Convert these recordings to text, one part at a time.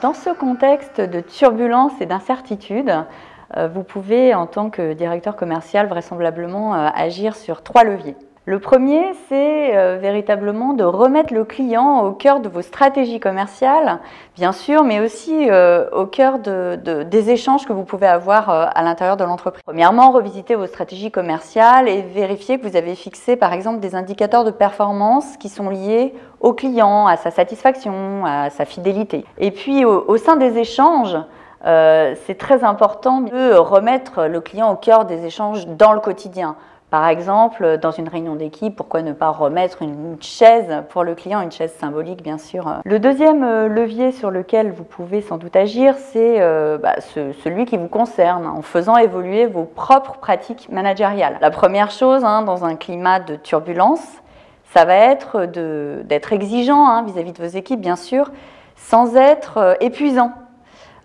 Dans ce contexte de turbulence et d'incertitude, euh, vous pouvez, en tant que directeur commercial, vraisemblablement euh, agir sur trois leviers. Le premier, c'est euh, véritablement de remettre le client au cœur de vos stratégies commerciales, bien sûr, mais aussi au cœur des échanges que vous pouvez avoir à l'intérieur de l'entreprise. Premièrement, revisiter vos stratégies commerciales et vérifier que vous avez fixé, par exemple, des indicateurs de performance qui sont liés au client, à sa satisfaction, à sa fidélité. Et puis, au sein des échanges, euh, c'est très important de remettre le client au cœur des échanges dans le quotidien. Par exemple, dans une réunion d'équipe, pourquoi ne pas remettre une chaise pour le client, une chaise symbolique bien sûr. Le deuxième euh, levier sur lequel vous pouvez sans doute agir, c'est euh, bah, celui qui vous concerne, en faisant évoluer vos propres pratiques managériales. La première chose, hein, dans un climat de turbulence, ça va être d'être exigeant hein, vis-à-vis -vis de vos équipes, bien sûr, sans être épuisant.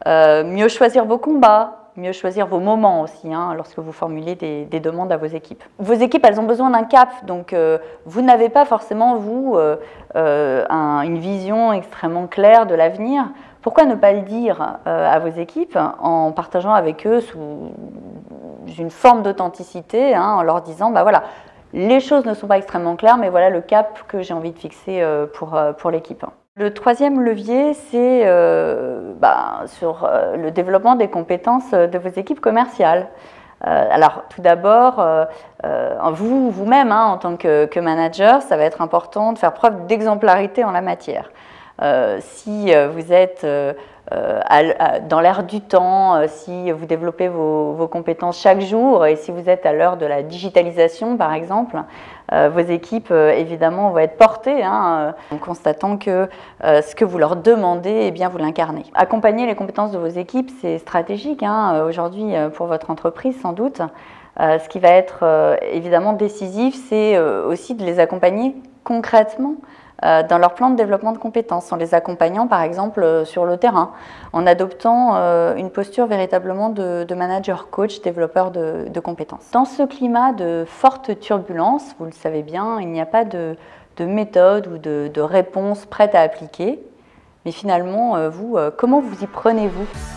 Euh, mieux choisir vos combats, mieux choisir vos moments aussi hein, lorsque vous formulez des, demandes à vos équipes. Vos équipes, elles ont besoin d'un cap, donc euh, vous n'avez pas forcément, vous, euh, une vision extrêmement claire de l'avenir. Pourquoi ne pas le dire à vos équipes en partageant avec eux sous une forme d'authenticité, hein, en leur disant, bah voilà, les choses ne sont pas extrêmement claires, mais voilà le cap que j'ai envie de fixer pour, pour l'équipe. Le troisième levier, c'est euh, bah, sur euh, le développement des compétences de vos équipes commerciales. Euh, alors, tout d'abord, vous, vous-même, hein, en tant que, manager, ça va être important de faire preuve d'exemplarité en la matière. Si vous êtes dans l'air du temps, si vous développez vos, compétences chaque jour et si vous êtes à l'heure de la digitalisation, par exemple, euh, vos équipes, euh, évidemment, vont être portées hein, euh, en constatant que ce que vous leur demandez, eh bien, vous l'incarnez. Accompagner les compétences de vos équipes, c'est stratégique hein, aujourd'hui pour votre entreprise, sans doute. ce qui va être évidemment décisif, c'est aussi de les accompagner concrètement euh, dans leur plan de développement de compétences, en les accompagnant par exemple euh, sur le terrain, en adoptant euh, une posture véritablement de, manager coach, développeur de, compétences. Dans ce climat de forte turbulence, vous le savez bien, il n'y a pas de, méthode ou de, réponse prête à appliquer, mais finalement, vous, comment vous y prenez-vous?